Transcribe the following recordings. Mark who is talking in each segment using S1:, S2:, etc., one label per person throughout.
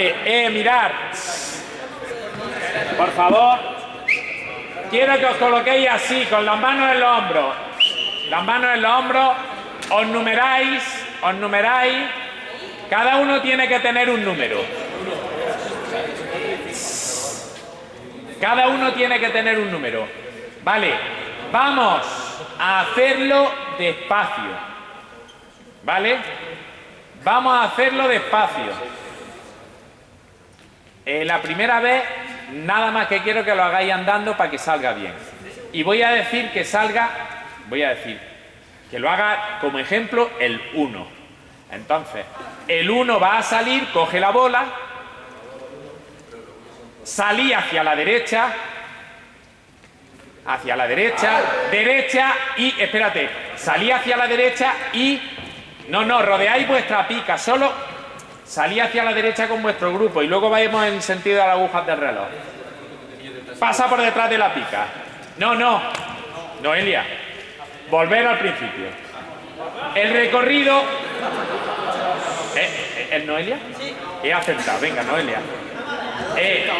S1: Eh, mirar. Por favor. Quiero que os coloquéis así, con las manos en los hombros. Las manos en los hombros. Os numeráis, os numeráis. Cada uno tiene que tener un número. Cada uno tiene que tener un número. Vale, vamos a hacerlo despacio. ¿Vale? Vamos a hacerlo despacio. Eh, la primera vez, nada más que quiero que lo hagáis andando para que salga bien. Y voy a decir que salga, voy a decir, que lo haga como ejemplo el 1. Entonces, el 1 va a salir, coge la bola, salí hacia la derecha, hacia la derecha, derecha y, espérate, salí hacia la derecha y, no, no, rodeáis vuestra pica, solo Salí hacia la derecha con vuestro grupo y luego vayamos en sentido de las agujas del reloj. Pasa por detrás de la pica. No, no. Noelia. Volver al principio. El recorrido... ¿Eh? ¿El Noelia? Sí. He acertado. Venga, Noelia. Eh,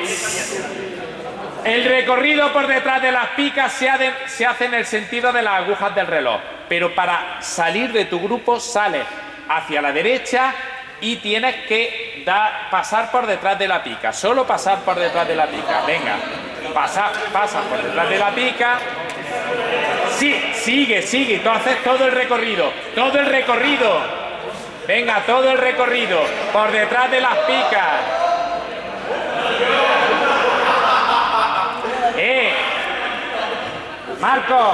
S1: el recorrido por detrás de las picas se, se hace en el sentido de las agujas del reloj. Pero para salir de tu grupo sale hacia la derecha y tienes que pasar por detrás de la pica, solo pasar por detrás de la pica, venga, pasa, pasa por detrás de la pica, sí, sigue, sigue, tú haces todo el recorrido, todo el recorrido, venga, todo el recorrido, por detrás de las picas. ¡Eh! Marco.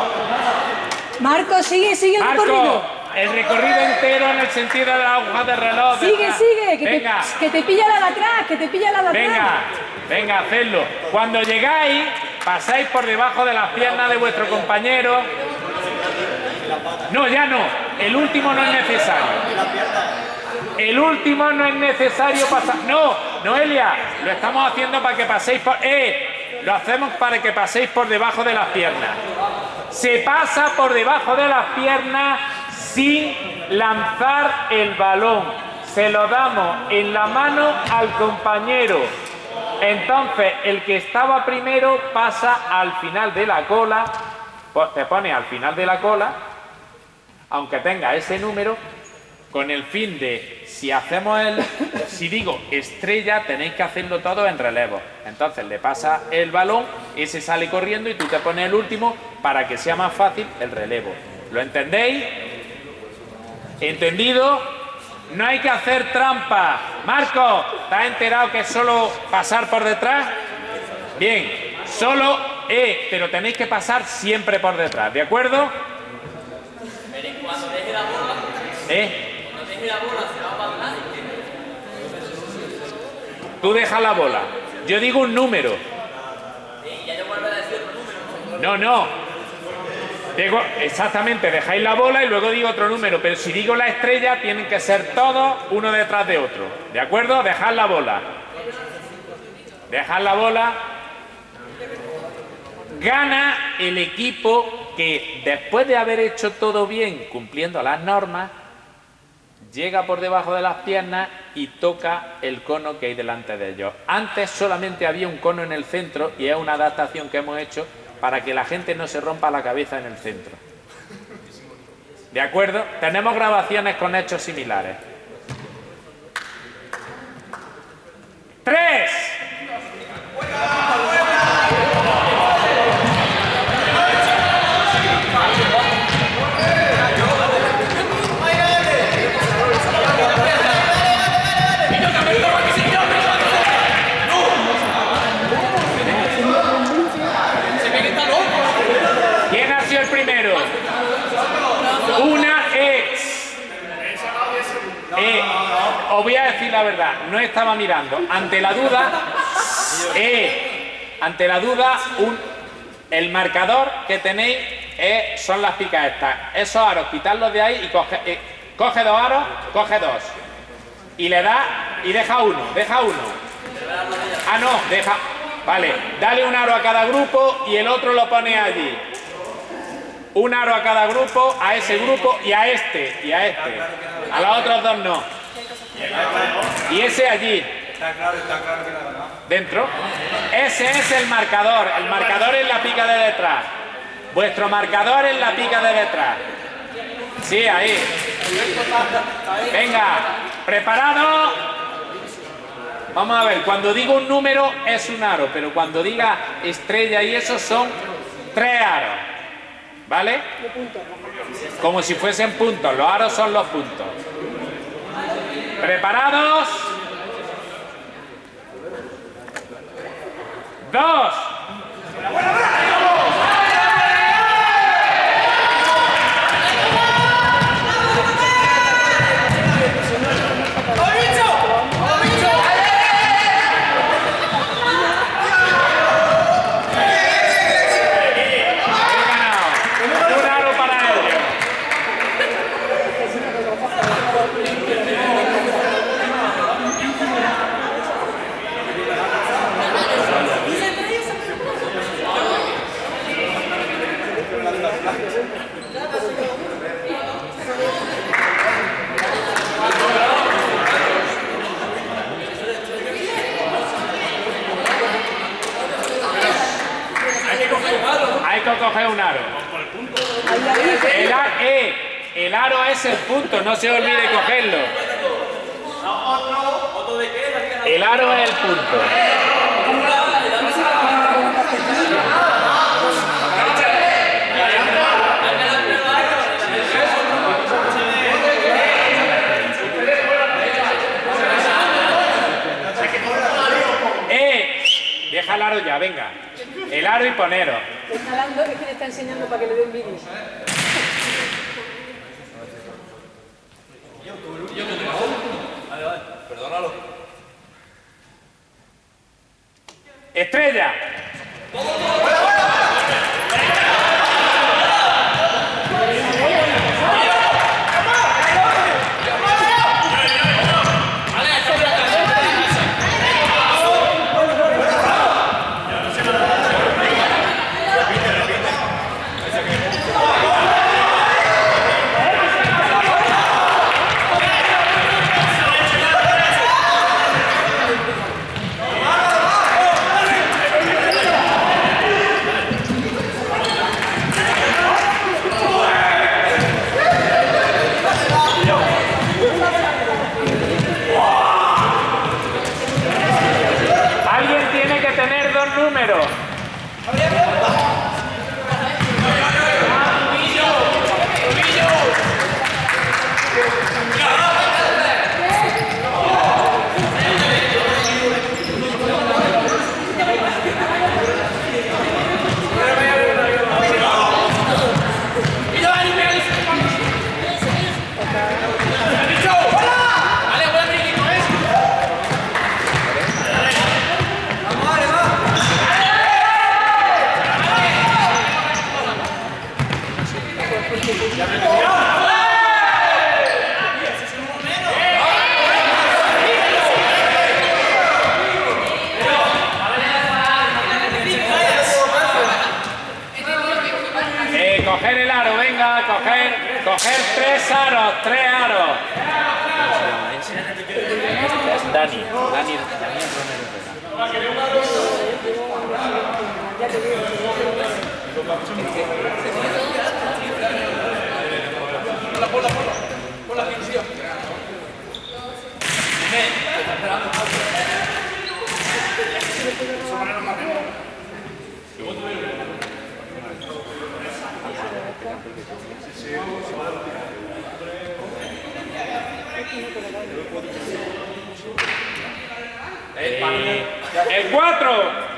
S2: Marco, sigue, sigue el recorrido
S1: el recorrido entero en el sentido de la aguja del reloj.
S2: Sigue, sigue, que te, que te, pilla la de atrás, que te pilla la de atrás.
S1: Venga, venga, hacedlo. Cuando llegáis, pasáis por debajo de las piernas de vuestro compañero. No, ya no. El último no es necesario. El último no es necesario pasar. No, Noelia, lo estamos haciendo para que paséis por. ¡Eh! Lo hacemos para que paséis por debajo de las piernas. Se pasa por debajo de las piernas sin lanzar el balón. Se lo damos en la mano al compañero. Entonces, el que estaba primero pasa al final de la cola, pues te pone al final de la cola, aunque tenga ese número, con el fin de, si hacemos el, si digo estrella, tenéis que hacerlo todo en relevo. Entonces le pasa el balón, ese sale corriendo y tú te pones el último para que sea más fácil el relevo. ¿Lo entendéis? ¿Entendido? No hay que hacer trampa. Marco, ¿te has enterado que es solo pasar por detrás? Bien, solo E, pero tenéis que pasar siempre por detrás, ¿de acuerdo?
S3: Pero cuando deje la bola,
S1: ¿Eh?
S3: cuando deje la bola se va para atrás.
S1: Tú dejas la bola. Yo digo un número.
S3: Y ya yo vuelvo a decir otro número.
S1: No, no. Exactamente, dejáis la bola y luego digo otro número, pero si digo la estrella, tienen que ser todos uno detrás de otro. ¿De acuerdo? Dejad la bola. Dejad la bola. Gana el equipo que después de haber hecho todo bien, cumpliendo las normas, llega por debajo de las piernas y toca el cono que hay delante de ellos. Antes solamente había un cono en el centro y es una adaptación que hemos hecho para que la gente no se rompa la cabeza en el centro. ¿De acuerdo? Tenemos grabaciones con hechos similares. ¡Tres! La verdad, no estaba mirando. Ante la duda, eh, ante la duda, el marcador que tenéis son las picas estas. Esos aros, quitarlos de ahí y coge, eh, coge dos aros, coge dos. Y le da y deja uno, deja uno. Ah, no, deja... Vale, dale un aro a cada grupo y el otro lo pone allí. Un aro a cada grupo, a ese grupo y a este, y a este. A los otros dos no. Y ese allí.
S4: Está claro, está claro.
S1: Dentro. Ese es el marcador. El marcador es la pica de detrás. Vuestro marcador es la pica de detrás. Sí, ahí. Venga, preparado. Vamos a ver, cuando digo un número es un aro, pero cuando diga estrella y eso son tres aros. ¿Vale? Como si fuesen puntos. Los aros son los puntos. ¿Preparados? Dos. He ganado. Un aro para ellos. Hay que coger un aro. El, a- eh, el aro es el punto, no se olvide cogerlo. El aro es el punto. Eh, deja el aro ya, venga. Poneros.
S2: Te está dando, es que le está enseñando para que le den vídeos.
S1: Estrella. Alguien tiene que tener dos números. Eh, coger el aro, venga, coger, tres aros, tres aros. Dani, Dani, el 4.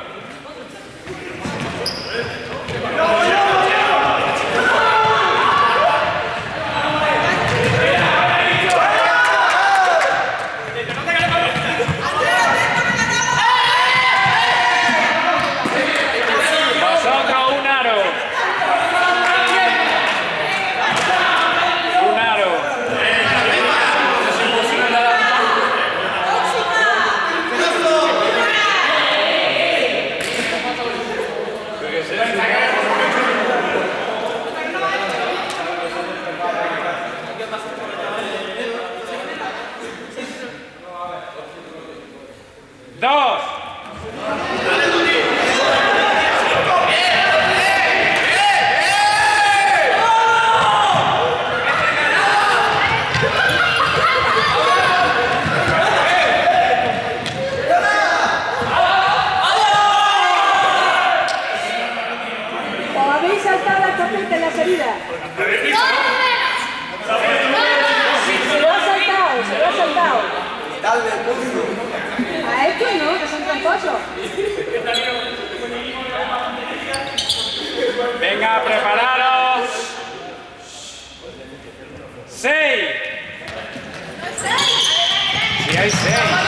S1: Vosotros un aro. Un aro. dos.
S2: ¿O habéis saltado la chapeta en la salida? Se lo ha saltado, se lo ha saltado. A estos no, que son tramposos.
S1: Venga, prepararos. Seis. Sí, hay seis.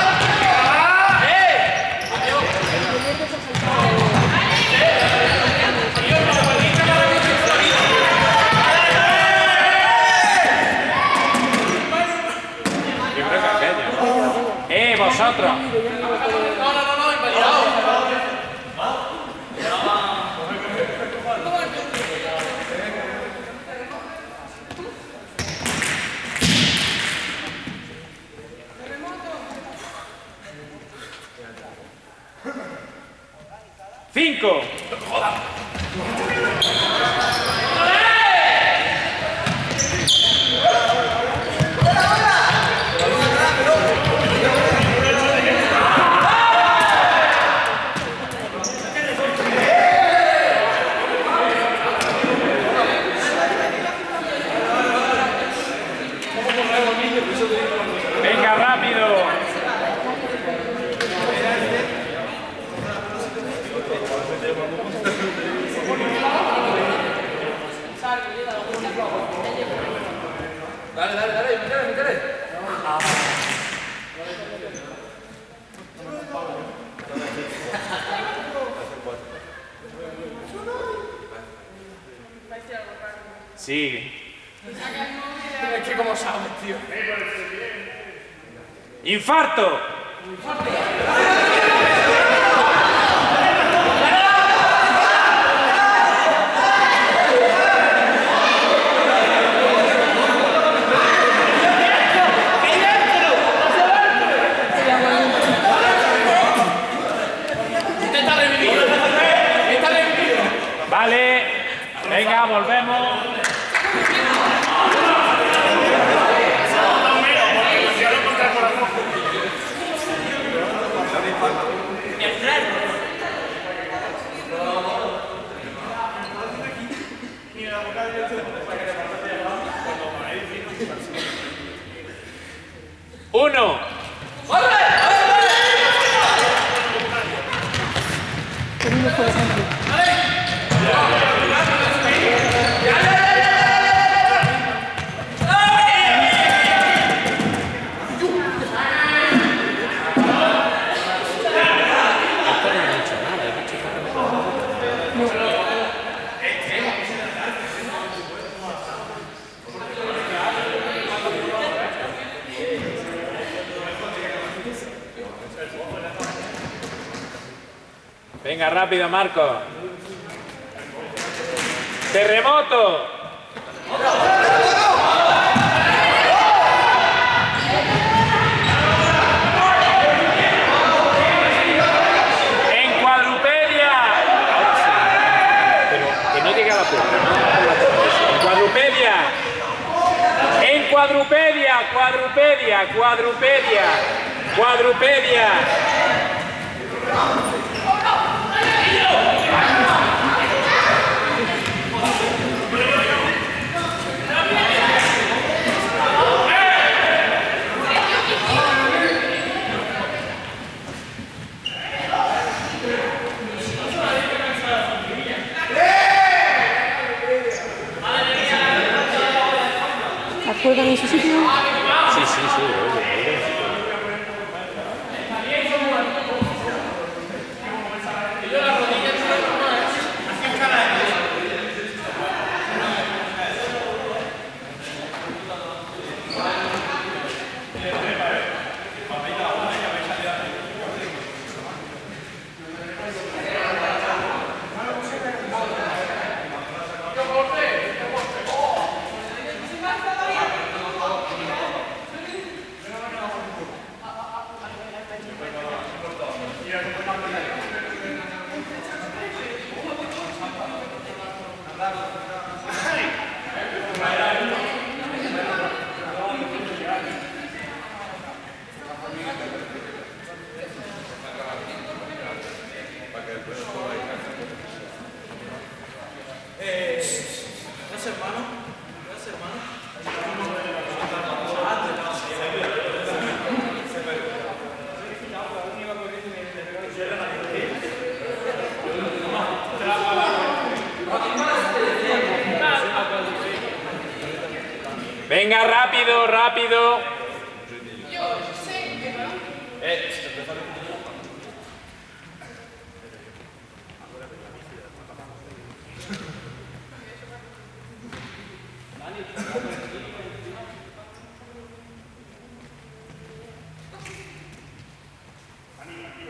S3: 5.
S1: Sí.
S3: Es que como sabes, tío.
S1: Infarto.
S3: Este está revivido. Este está revivido.
S1: Vale. Venga, volvemos. Uno. Venga, rápido, Marco. Terremoto. En cuadrupedia. Pero que no llegue a la puerta. En cuadrupedia. En cuadrupedia, cuadrupedia, cuadrupedia, cuadrupedia.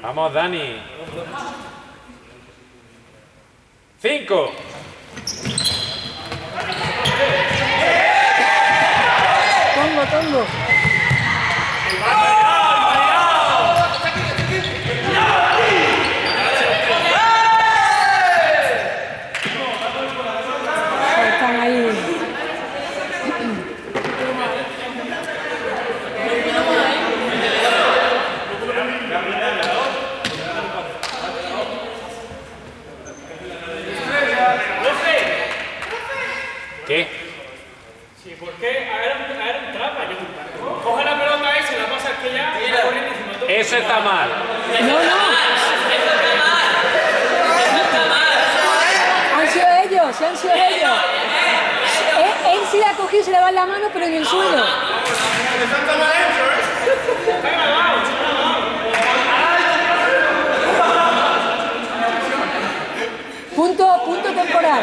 S1: Vamos, Dani. Cinco.
S2: Tongo, tongo. Están ahí.
S1: ¿Qué?
S4: Sí, ¿por qué? A ver, a ver, un trampa. Coge la pelota y se la pasa al que ya y va corriendo encima de todo.
S1: Eso está mal.
S2: No, no. Han sido ellos, sí han sido ellos. Él, cogido y se le va en la mano, pero en el suelo. Punto, punto temporal.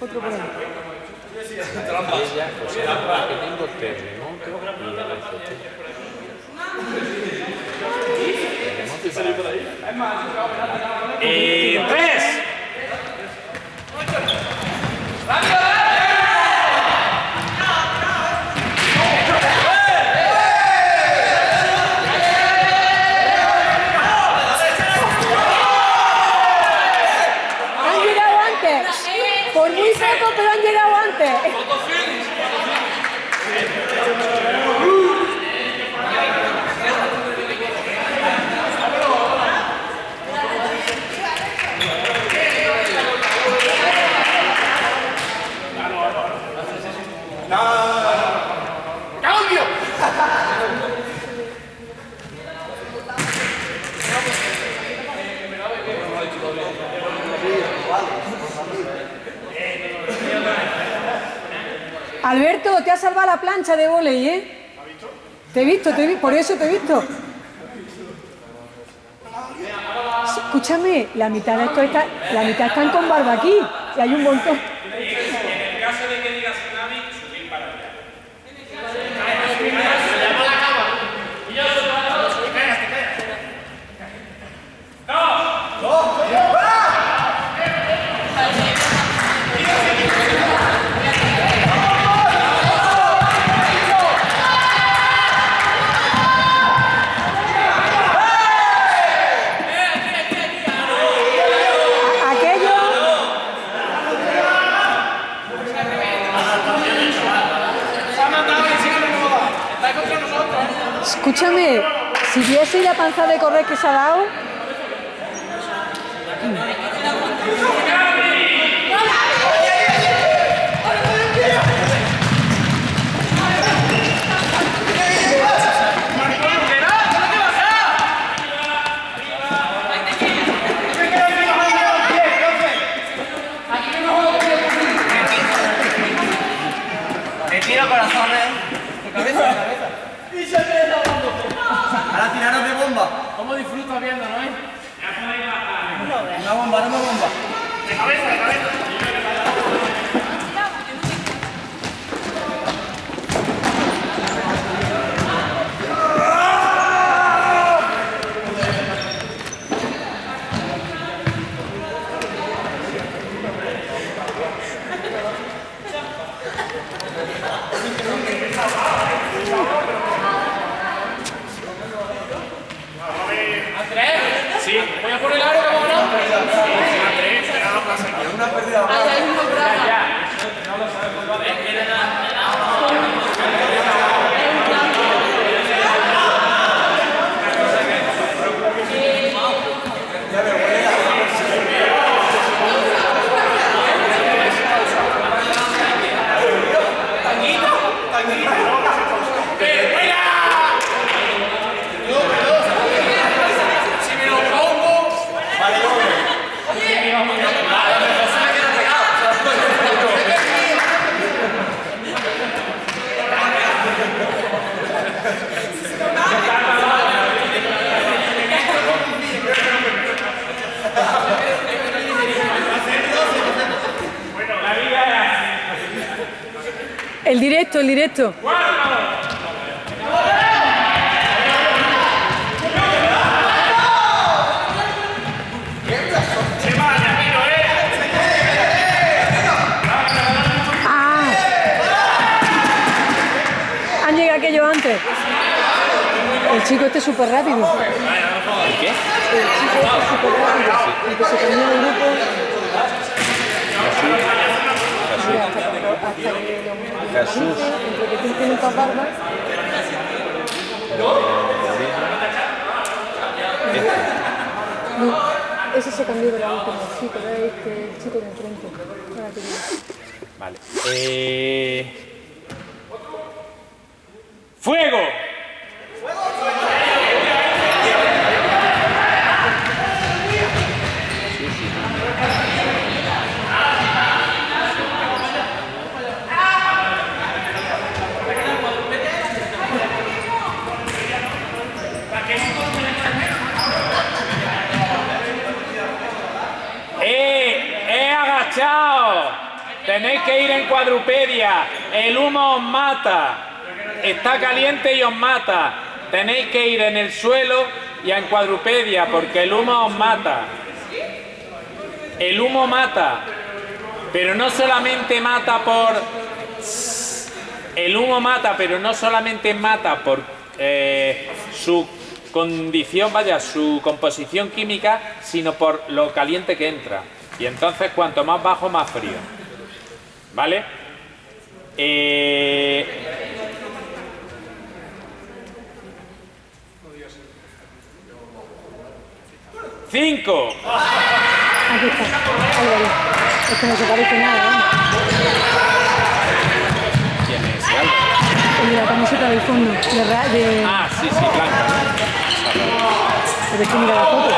S2: Otro
S1: tengo terremoto y Y tres.
S2: Han llegado antes. Por muy poco, pero han llegado antes.
S3: ¡Cambio!
S2: Alberto, te ha salvado la plancha de volei, ¿eh? Te he visto, te he visto, por eso te he visto. Escúchame, la mitad de esto está, la mitad están con barba aquí y hay un montón.
S1: En el caso de que diga tsunami, subir para allá.
S2: Aquello,
S3: Se ha matado y sigue de moda. Está contra nosotros.
S2: Escúchame, si viese la panza de correr que se ha dado,
S5: Me tiro corazones. De cabeza, de cabeza. Ahora tiraros de bomba.
S3: ¿Cómo disfrutas viendo, no?
S2: Ahí hay unos bravos.
S3: Si me lo pongo,
S2: El directo. Ah. Han llegado antes. El chico este es súper rápido.
S1: ¿Qué?
S2: El chico este es súper rápido. El que se cambió de grupo. Mira, hasta, hasta que lo-
S1: Jesús.
S2: No, ese se cambió de la última, sí, pero es este chico de enfrente.
S1: Vale. Eh... ¡Fuego! ¡Eh! ¡Eh, agachado! Tenéis que ir en cuadrupedia. El humo os mata. Está caliente y os mata. Tenéis que ir en el suelo y en cuadrupedia porque el humo os mata. El humo mata. Pero no solamente mata por... El humo mata, pero no solamente mata por eh, su condición, vaya, su composición química, sino por lo caliente que entra. Y entonces cuanto más bajo, más frío. ¿Vale? Eh, Cinco.
S2: Aquí está. Ahí bien. Es que no se parece nada, ¿eh?
S1: ¿Quién es?
S2: El de la camiseta del fondo. De, de,
S1: Ah, sí, sí, blanca.
S2: pero es que mira la foto.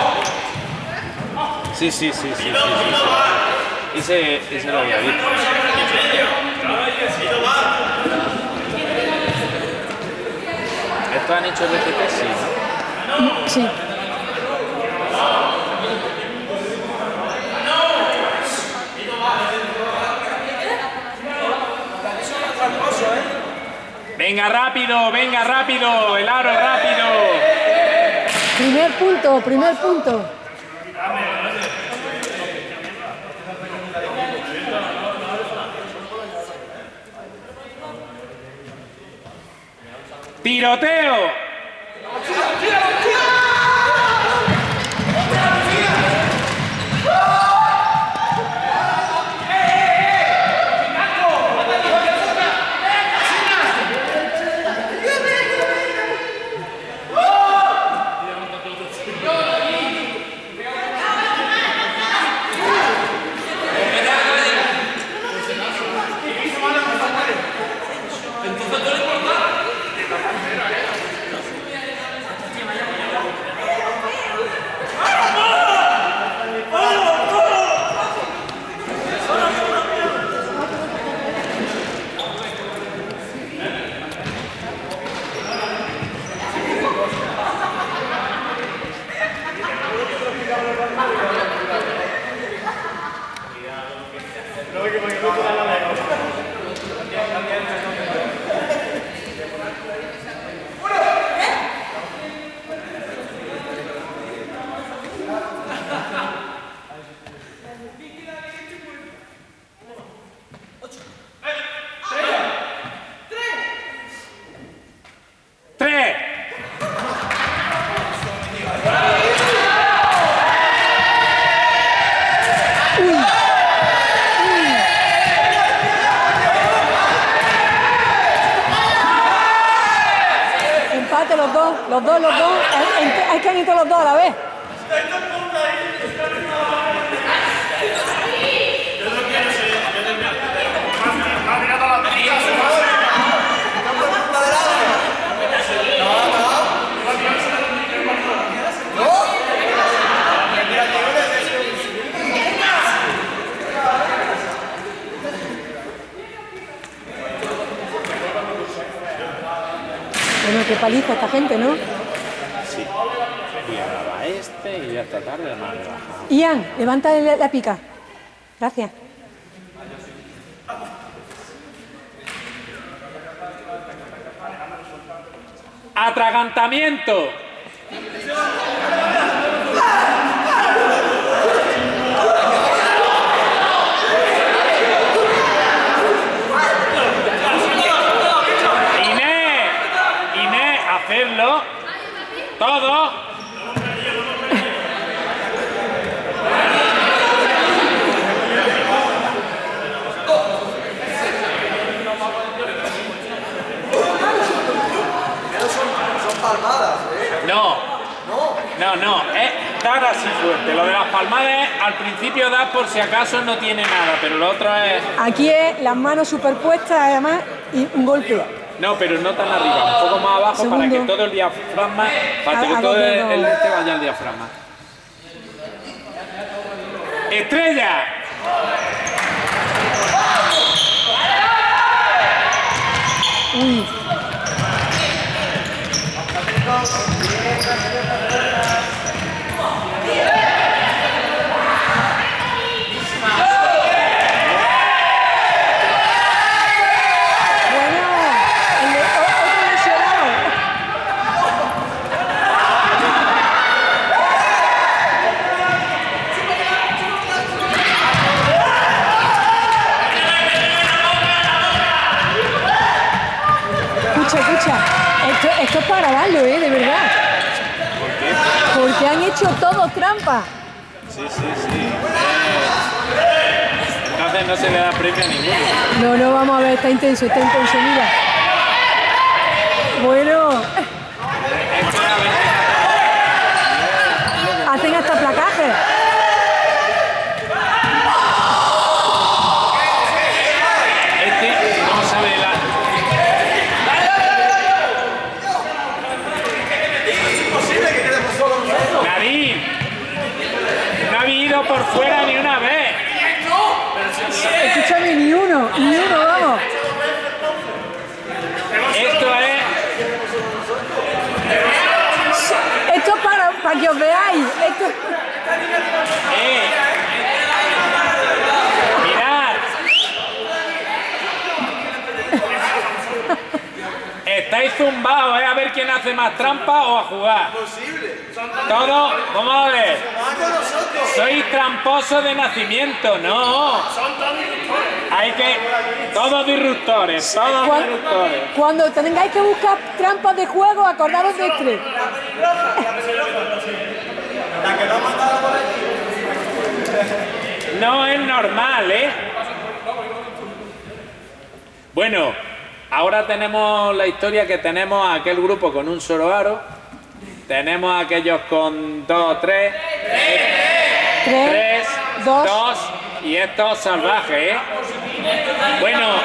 S1: Sí, sí, sí, sí, sí, sí, sí. Ese, ese lo había visto. ¿Esto han hecho BCP? Sí, ¿no?
S2: Sí.
S1: Venga, rápido, venga, rápido, el aro rápido.
S2: Primer punto, primer punto.
S1: ¡Tiroteo!
S2: Paliza esta gente, ¿no?
S1: Sí. Y ahora va este y ya esta tarde más relajado.
S2: Ian, levanta la, la pica. Gracias.
S1: ¡Atragantamiento! Inés, Inés, hacerlo. Todo. No. No, no, es dar así fuerte. Lo de las palmadas al principio das por si acaso no tiene nada, pero lo otro es...
S2: Aquí es las manos superpuestas, además, y un golpe.
S1: No, pero no tan arriba, un poco más abajo para que todo el diafragma, para que todo el, el este vaya al diafragma. ¡Estrella!
S2: Uy, bueno, el de- o- otro lesionado. Escucha, escucha, esto, esto es para grabarlo, ¿eh? De verdad. Porque han hecho todo trampa.
S1: Sí, sí, sí. Entonces no se le da premio a ninguno.
S2: No, no, vamos a ver, está intenso, está intenso, mira. Bueno,
S1: Este, a ver,
S2: hacen hasta placajes.
S1: Este no sabe la... Nadine, no ha ido por fuera ni una vez.
S2: Escúchame, ni uno, ni uno, vamos.
S1: Esto es...
S2: Esto es para, que os veáis. Esto,
S1: Eh. Mirad. Estáis zumbados, ¿eh? A ver quién hace más trampa o a jugar. Todo, vamos a ver. Sois tramposos de nacimiento, no. Hay que. Todos disruptores, todos
S2: cuan-
S1: disruptores.
S2: cuando tengáis que buscar trampas de juego, acordaros de este.
S1: No es normal, ¿eh? Bueno, ahora tenemos la historia que tenemos a aquel grupo con un solo aro. Tenemos a aquellos con dos, tres,
S2: Tres,
S1: tres,
S2: dos.
S1: dos y estos salvajes, ¿eh? Bueno,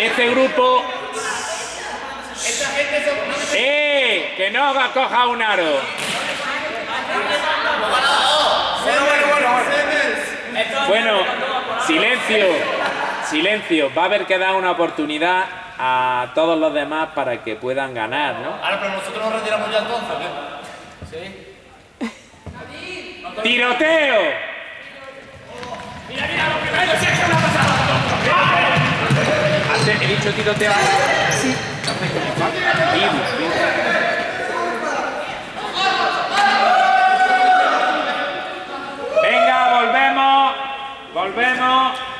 S1: este grupo... ¡Eh! Que no haga coja un aro. Bueno, silencio, silencio. Va a haber que dar una oportunidad a todos los demás para que puedan ganar, ¿no?
S5: Ahora, pero nosotros nos retiramos ya entonces, ¿qué?
S1: ¡Tiroteo! Antes he dicho tiroteo.
S2: Sí. vemos.